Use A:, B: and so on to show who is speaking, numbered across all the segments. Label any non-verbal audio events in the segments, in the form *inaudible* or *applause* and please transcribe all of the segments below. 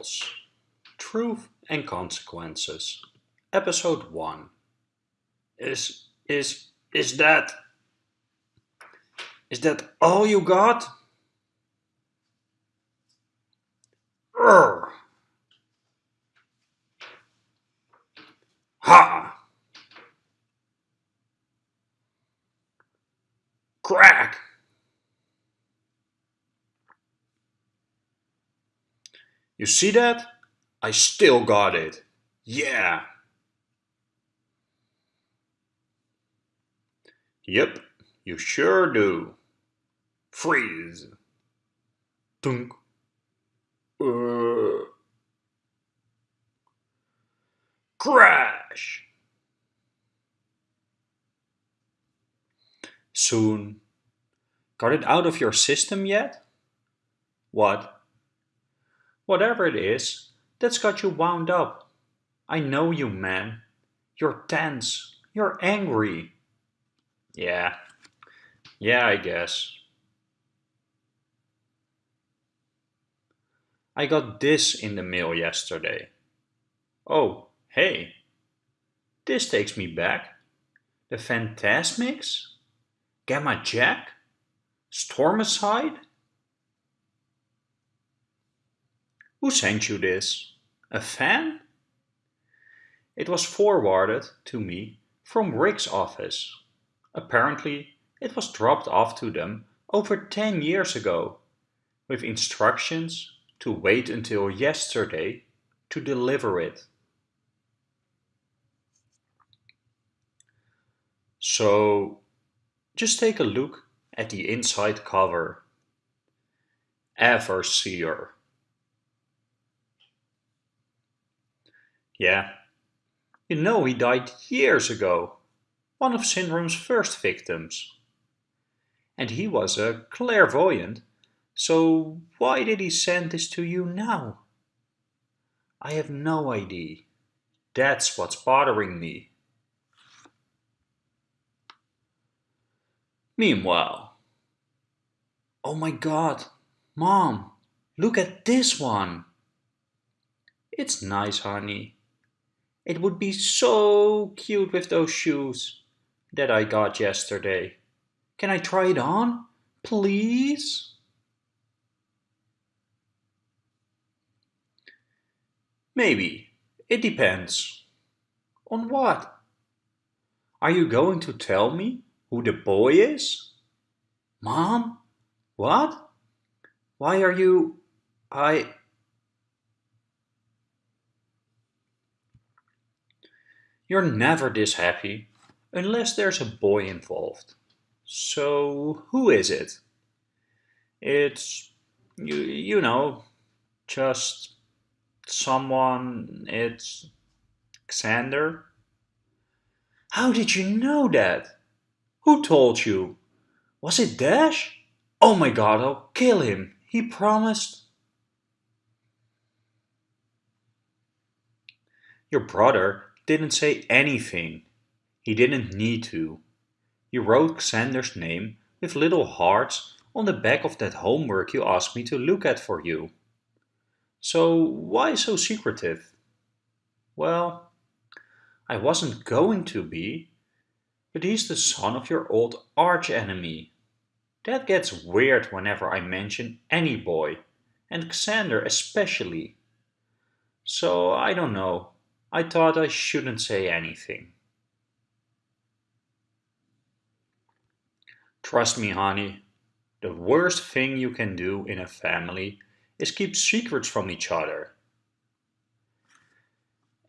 A: Chronicles Truth and Consequences Episode 1 Is, is, is that... Is that all you got? Urgh. Ha! You see that? I still got it. Yeah. Yep, you sure do. Freeze. Dunk. Uh. Crash. Soon. Got it out of your system yet? What? Whatever it is, that's got you wound up. I know you, man. You're tense. You're angry. Yeah. Yeah, I guess. I got this in the mail yesterday. Oh, hey. This takes me back. The Phantasmics? Gamma Jack? Stormicide? Who sent you this? A fan? It was forwarded to me from Rick's office. Apparently, it was dropped off to them over 10 years ago, with instructions to wait until yesterday to deliver it. So, just take a look at the inside cover. Everseer. Yeah. You know he died years ago. One of Syndrome's first victims. And he was a clairvoyant, so why did he send this to you now? I have no idea. That's what's bothering me. Meanwhile, oh my god, mom, look at this one. It's nice, honey. It would be so cute with those shoes that I got yesterday. Can I try it on? Please? Maybe. It depends. On what? Are you going to tell me who the boy is? Mom? What? Why are you... I... You're never this happy, unless there's a boy involved. So, who is it? It's, you, you know, just someone, it's Xander. How did you know that? Who told you? Was it Dash? Oh my god, I'll kill him. He promised. Your brother didn't say anything. He didn't need to. He wrote Xander's name with little hearts on the back of that homework you asked me to look at for you. So why so secretive? Well, I wasn't going to be, but he's the son of your old arch-enemy. That gets weird whenever I mention any boy, and Xander especially. So I don't know. I thought I shouldn't say anything. Trust me, honey, the worst thing you can do in a family is keep secrets from each other.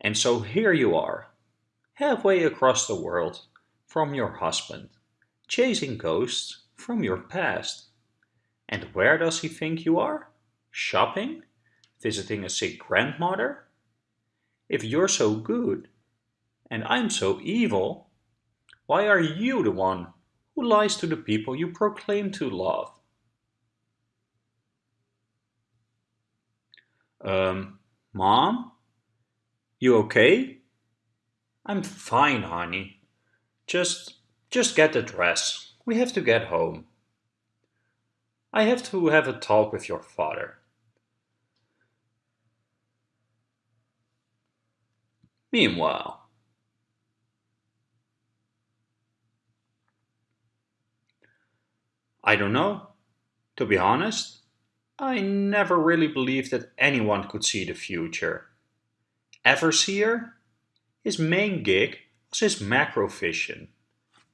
A: And so here you are, halfway across the world from your husband, chasing ghosts from your past. And where does he think you are? Shopping? Visiting a sick grandmother? If you're so good and I'm so evil, why are you the one who lies to the people you proclaim to love? Um, Mom? You okay? I'm fine, honey. Just, just get the dress. We have to get home. I have to have a talk with your father. Meanwhile, I don't know. To be honest, I never really believed that anyone could see the future. Everseer? His main gig was his macrovision,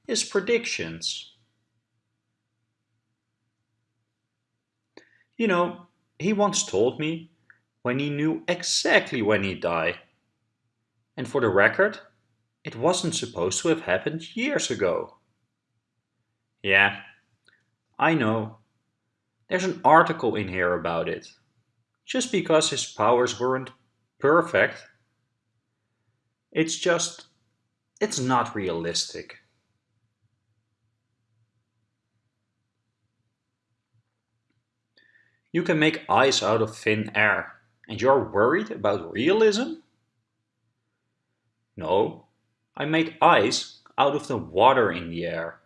A: his predictions. You know, he once told me when he knew exactly when he'd die. And for the record, it wasn't supposed to have happened years ago. Yeah, I know. There's an article in here about it. Just because his powers weren't perfect, it's just, it's not realistic. You can make ice out of thin air, and you're worried about realism? No, I made ice out of the water in the air,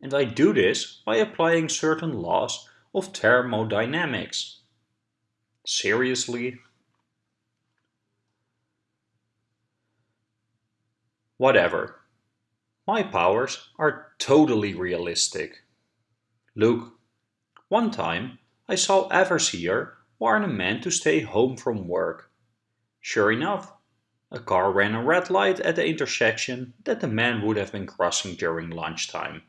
A: and I do this by applying certain laws of thermodynamics. Seriously? Whatever. My powers are totally realistic. Look, one time I saw Everseer warn a man to stay home from work. Sure enough, a car ran a red light at the intersection that the man would have been crossing during lunchtime.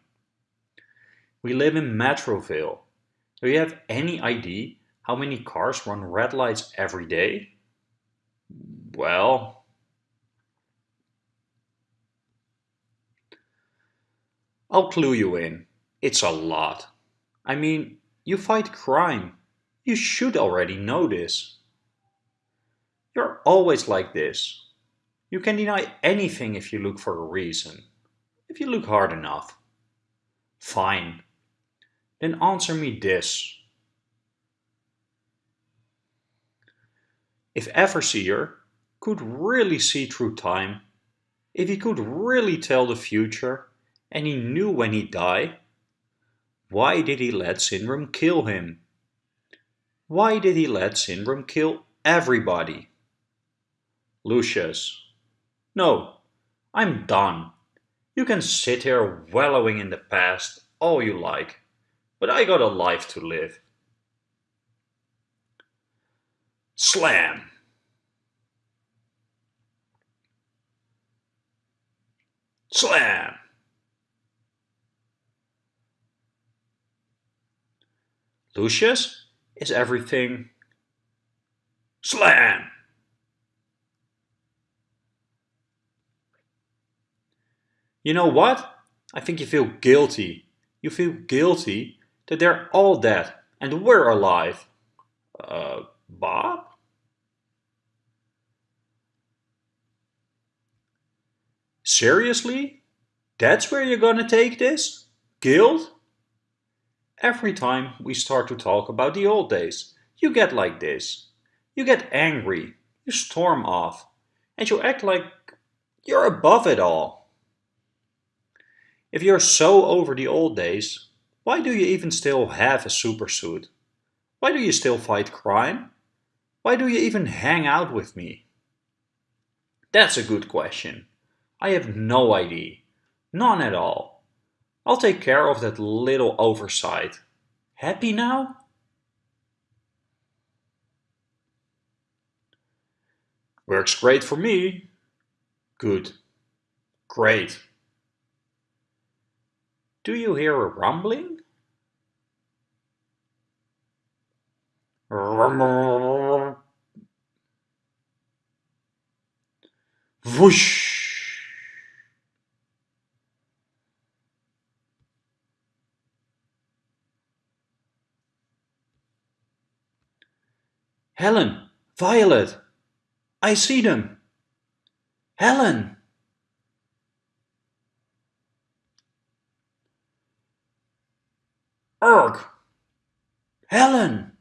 A: We live in Metroville. Do you have any idea how many cars run red lights every day? Well, I'll clue you in. It's a lot. I mean, you fight crime. You should already know this. You're always like this. You can deny anything if you look for a reason. If you look hard enough. Fine. Then answer me this. If Everseer could really see through time, if he could really tell the future, and he knew when he'd die, why did he let Syndrome kill him? Why did he let Syndrome kill everybody? Lucius. No, I'm done. You can sit here wallowing in the past all you like, but I got a life to live. Slam! Slam! Lucius, is everything slam? You know what? I think you feel guilty. You feel guilty that they're all dead and we're alive. Uh, Bob? Seriously? That's where you're gonna take this? Guilt? Every time we start to talk about the old days, you get like this. You get angry, you storm off, and you act like you're above it all. If you're so over the old days, why do you even still have a supersuit? Why do you still fight crime? Why do you even hang out with me? That's a good question. I have no idea. None at all. I'll take care of that little oversight. Happy now? Works great for me. Good. Great. Do you hear a rumbling? Whoosh! Helen! Violet! I see them! Helen! Urgh! Helen!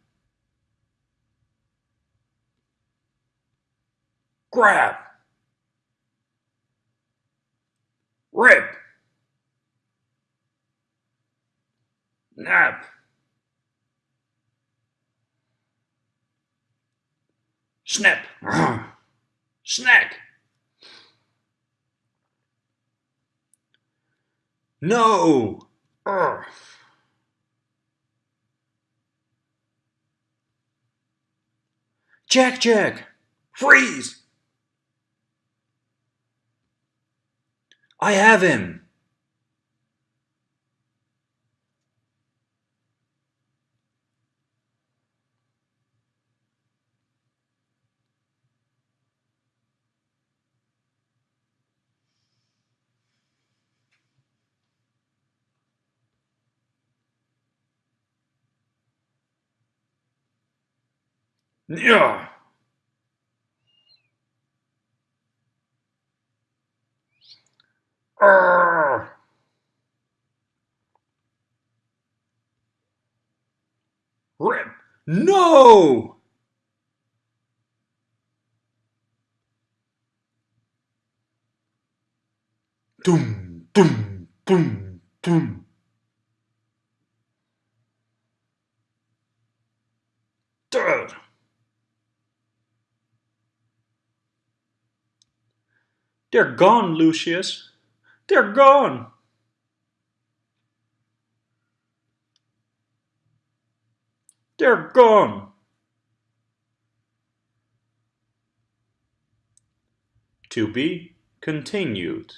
A: Grab! Rip! Nap! Snap! *clears throat* Snack! No! Urgh. Jack Jack! Freeze! I have him! Yeah. Urgh. Rip. No! Doom, doom, doom, doom. They're gone, Lucius. They're gone. They're gone. To be continued.